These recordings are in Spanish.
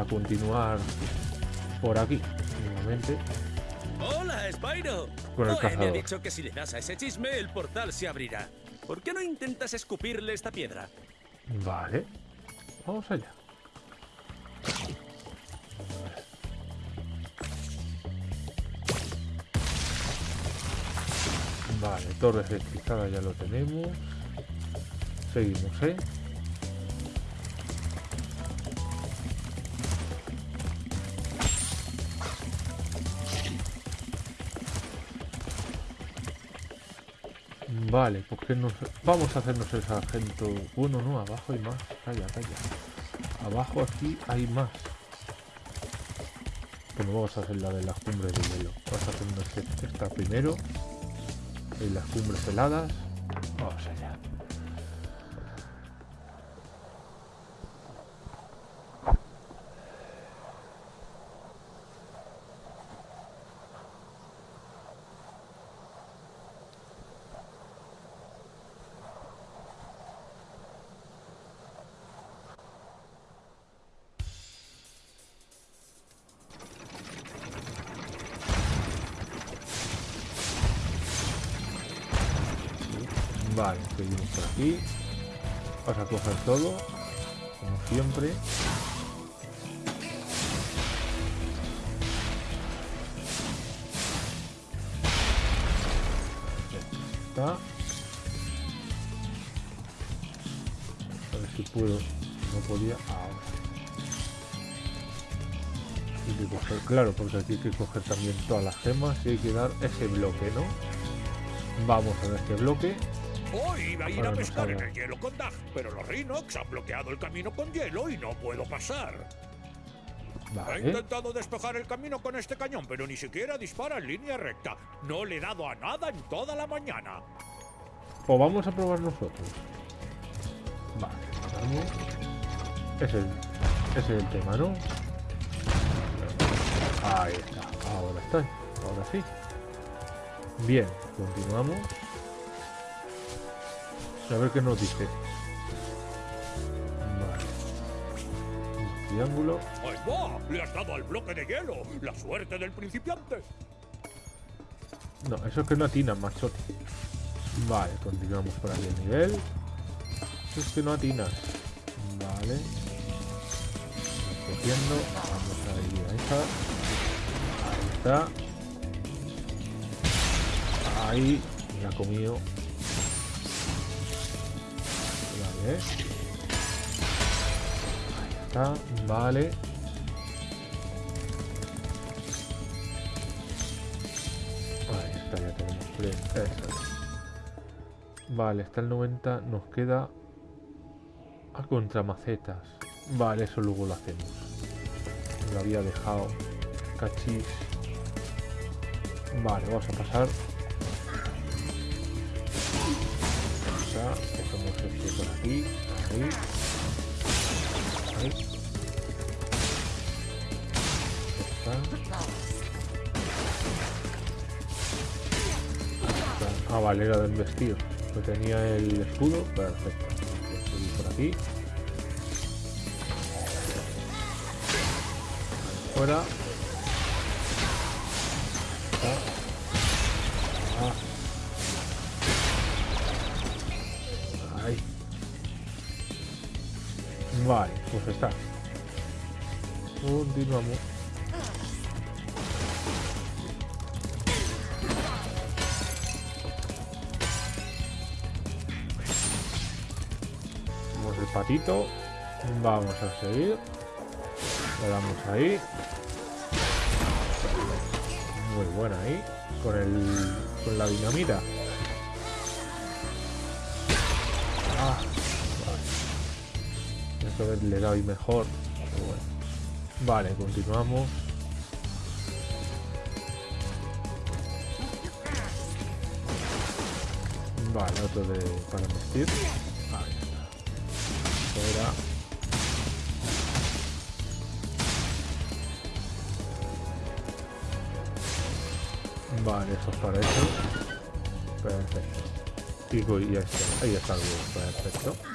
a continuar por aquí, nuevamente. ¡Hola, Spyro! Con el Zoe me ha cazador. dicho que si le das a ese chisme, el portal se abrirá. ¿Por qué no intentas escupirle esta piedra? Vale. Vamos allá. Vale, torre electrificada ya lo tenemos. Seguimos, ¿eh? Vale, ¿por qué no? se- Vamos a hacernos el sargento. Bueno, no, abajo hay más. Calla, calla. Abajo aquí hay más. Pero vamos a hacer la de las cumbres de hielo. Vamos a hacernos esta primero. En las cumbres heladas. Vamos allá. Vale, seguimos por aquí. Vamos a coger todo. Como siempre. Está. A ver si puedo. No podía. Ahora. Hay que coger, claro, porque aquí hay que coger también todas las gemas y hay que dar ese bloque, ¿no? Vamos a ver este bloque. Hoy iba a ir a pescar en el hielo con Dag, pero los Rhinox han bloqueado el camino con hielo y no puedo pasar. He Vale. intentado despejar el camino con este cañón, pero ni siquiera dispara en línea recta. No le he dado a nada en toda la mañana. Pues vamos a probar nosotros. Vale, vamos. Es, ese es el tema, ¿no? Ahí está, ahora está, ahora sí. Bien, continuamos. A ver qué nos dice. Vale. Un triángulo. ¡Ahí va! ¡Le has dado al bloque de hielo! ¡La suerte del principiante! No, eso es que no atinan, machote. Vale, continuamos por aquí el nivel. Eso es que no atinas. Vale. Cogiendo. Vamos a ir a esa. Ahí está. Ahí. Ya ha comido. Ahí está. Vale. Ahí está, ya tenemos. Eso es. Vale, está el 90. Nos queda a contramacetas. Vale, eso luego lo hacemos. Lo había dejado. Cachis. Vale, vamos a pasar. Por aquí. Ahí. Ahí. Está. Ah, vale, era del vestido. Que tenía el escudo. Perfecto. Por aquí. Fuera. Vale, pues está. Continuamos. Vamos el patito. Vamos a seguir. Le damos ahí. Muy buena ahí. Con el. con la dinamita. Vale. Esto vez le doy mejor. pero bueno. Vale, continuamos. Vale, otro de para vestir. Ahí. Fuera. Vale, eso es para eso. Perfecto. Y voy- ya está. Ahí está el huevo. Perfecto.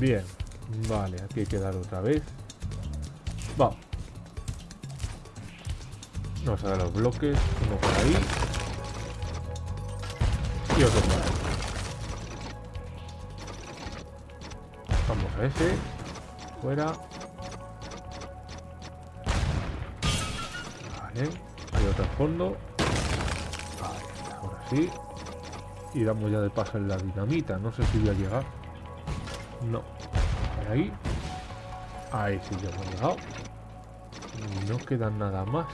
Bien. Vale, aquí hay que dar otra vez. Vamos. Vamos a dar los bloques. Uno por ahí. Y otro por ahí. Vamos a ese. Fuera. Vale. Hay otro al fondo. Vale, ahora sí. Y damos ya de paso en la dinamita. No sé si voy a llegar. No. Por ahí. Ahí sí ya hemos llegado. No queda nada más.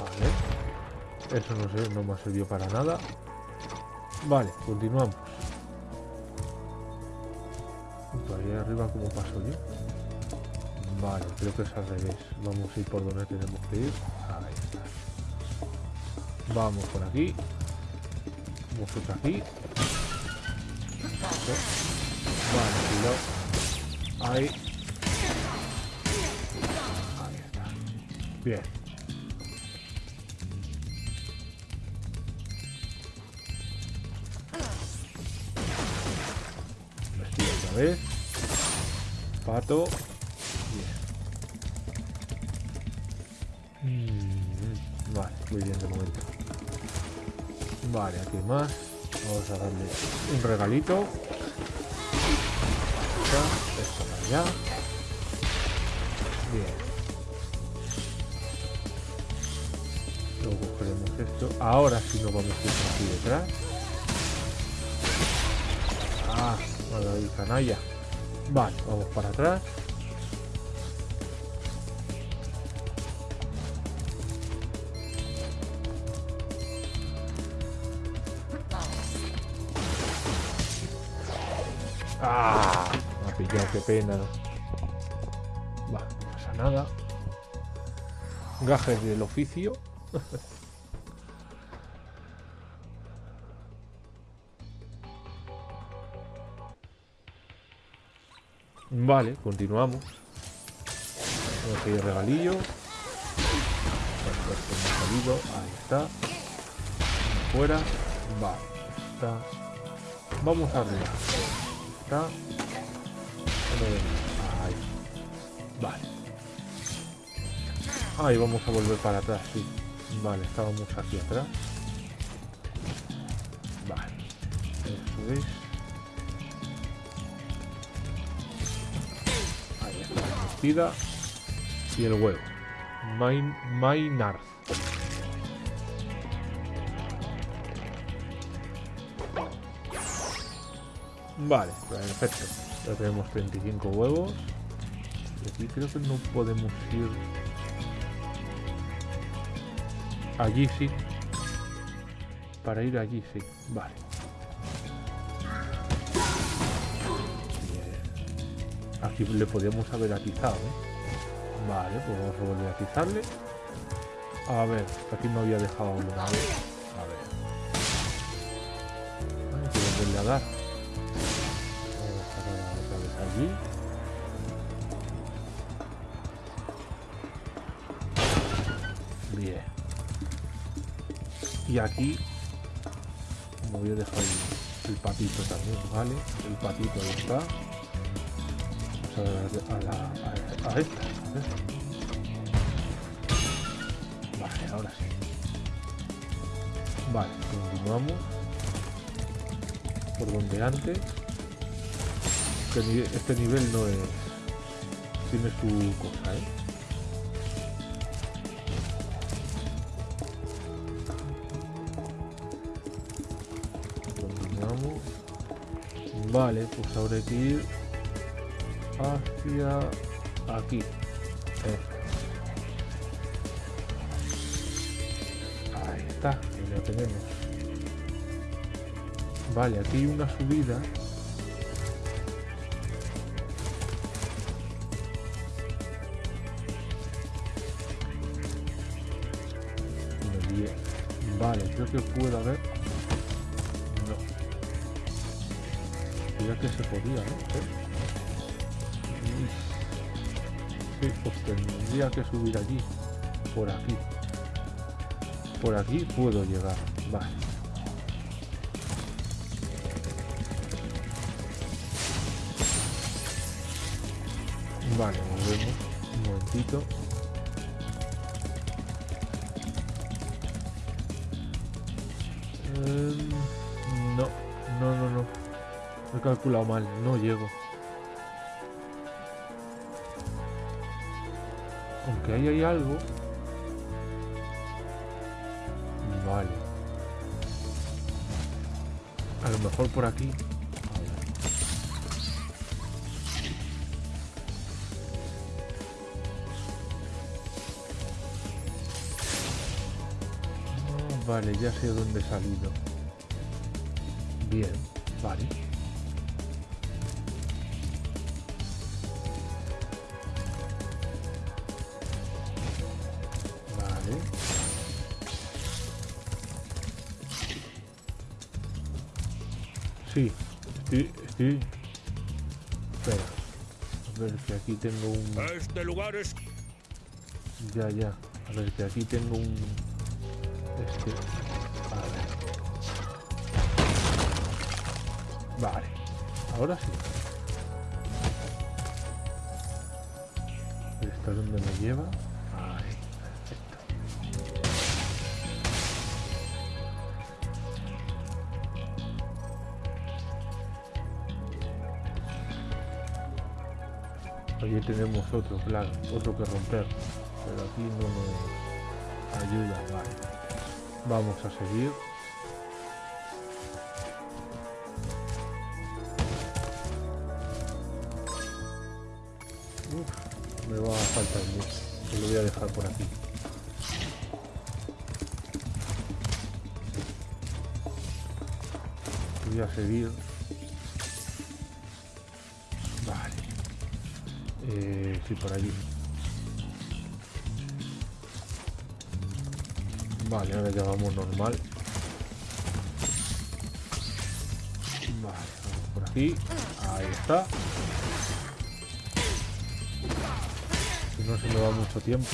Vale. Eso no sé, no me ha servido para nada. Vale, continuamos. Ahí arriba, ¿cómo paso yo? Vale, creo que es al revés. Vamos a ir por donde tenemos que ir. Ahí está. Vamos por aquí. Vamos por aquí. Vale, cuidado. Ahí. Ahí está. Bien. Vestido otra vez. Pato. Bien. Mm, vale, muy bien de momento. Vale, aquí más. Vamos a darle un regalito. Esto para allá. Bien. Luego cogeremos esto. Ahora sí nos vamos a ir aquí detrás. Ah, ahí canalla. Vale, vamos para atrás. Ah, me ha pillado, qué pena. Va, no pasa nada. Gajes del oficio. Vale, continuamos. Vamos a ir regalillo. Ahí está. Fuera. Vale. Está. Vamos arriba. Ahí. Vale. Ahí vamos a volver para atrás, sí. Vale, estábamos aquí atrás. Vale. Eso es. Ahí está la vestida. Y el huevo. Main, Maynard. Vale, perfecto. Ya tenemos 35 huevos. Y aquí creo que no podemos ir... Allí sí. Para ir allí sí. Vale. Aquí le podíamos haber atizado, ¿eh? Vale, pues vamos a volver a atizarle. A ver, aquí me había dejado vez. A ver. Hay que volverle a dar. Bien. Y aquí voy a dejar el, patito también, ¿vale? El patito ahí está. Vamos a a, la, a, a esta. ver. Vale, ahora sí. Vale, continuamos. Por donde antes. Este, ni- este nivel no es... Tiene su cosa, ¿eh? Vale, pues hay que ir hacia aquí. Eh. Ahí está, ahí lo tenemos. Vale, aquí hay una subida. Vale, creo que puede haber... No. Creo que se podía, ¿no? Sí, pues tendría que subir allí. Por aquí. Por aquí puedo llegar. Vale. Vale, volvemos. Un momentito. Em, no, no, no, no. He calculado mal, no llego. Aunque ahí hay algo. Vale. A lo mejor por aquí. Vale, ya sé dónde he salido. Bien, vale. Vale. Sí, estoy, estoy... Espera. A ver que aquí tengo un... Este lugar es Ya, ya. A ver, que aquí tengo un... Vale. Ahora sí. ¿Esto es donde me lleva? Ahí. Perfecto. Allí tenemos otro, claro, otro que romper. Pero aquí no nos ayuda, vale. Vamos a seguir. Uf, me va a faltar mucho. Lo voy a dejar por aquí. Voy a seguir. Vale. Eh, sí, por allí. Vale, ahora ya vamos normal. Vale, vamos por aquí. Ahí está. No se me va mucho tiempo.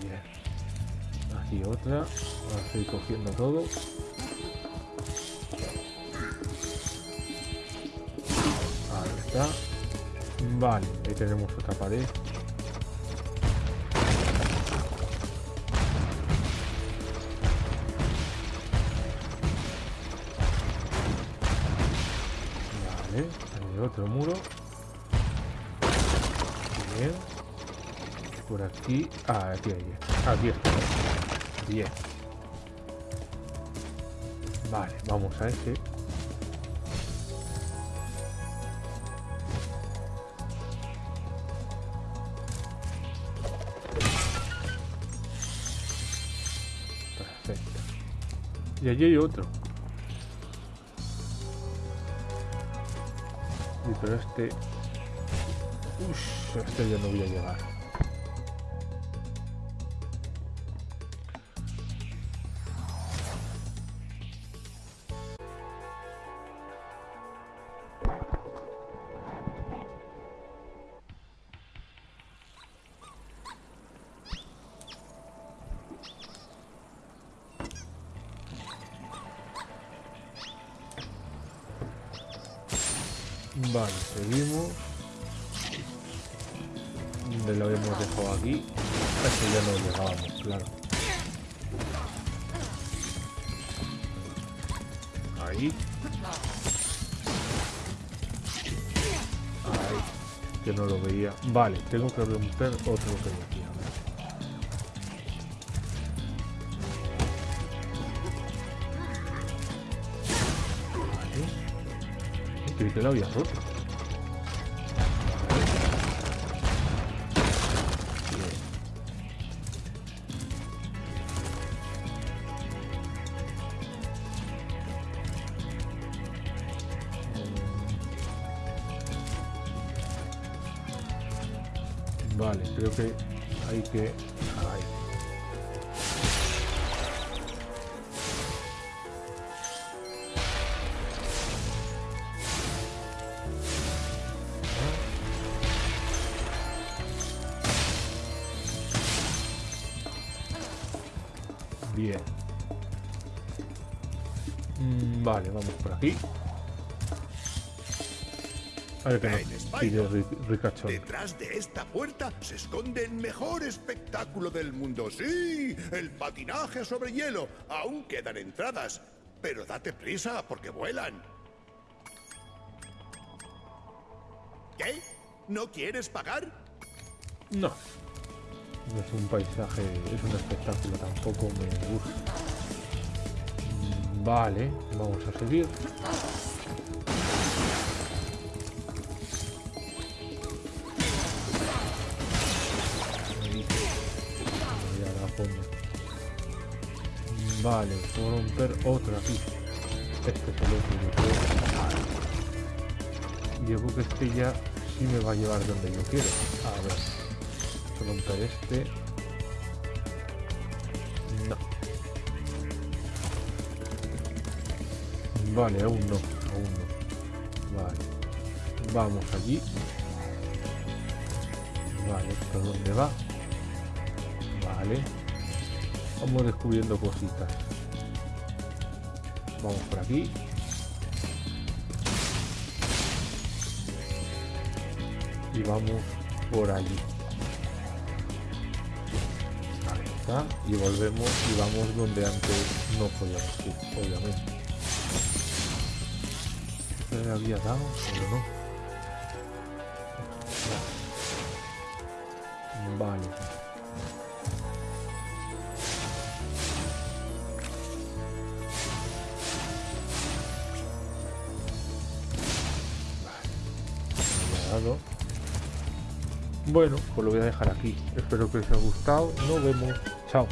Bien. Aquí otra. Ahora estoy cogiendo todo. Ahí está. Vale, ahí tenemos otra pared. Vale, hay otro muro. Bien. Por aquí. Ah, aquí hay. Bien. Vale, vamos a ese. Perfecto. Y allí hay otro. Pero este... Ush, este ya no voy a llegar. Lo habíamos dejado aquí. Este ya no llegábamos, claro. Ahí. Ahí. Que no lo veía. Vale, tengo que romper otro que hay aquí. A. Vale. Creí que lo había roto. Vale, creo que hay que... Bien. Mm, Vale, vamos por aquí. Detrás de esta puerta se esconde el mejor espectáculo del mundo. Sí, el patinaje sobre hielo. Aún quedan entradas. Pero date prisa porque vuelan. ¿Qué? ¿No quieres pagar? No. No es un paisaje, es un espectáculo, tampoco me gusta. Mm, Vale, vamos a seguir. Vale, puedo romper otro aquí. Este es el creo. Yo creo que este ya sí me va a llevar donde yo quiero. A ver. Romper este. No. Vale, aún no. Aún no. Vale. Vamos allí. Vale, ¿esto dónde va? Vale. Vamos descubriendo cositas. Vamos por aquí. Y vamos por allí. Ahí está. Y volvemos y vamos donde antes no podíamos ir, obviamente. Le había dado, pero no. Bueno, pues lo voy a dejar aquí. Espero que os haya gustado. Nos vemos. Chao.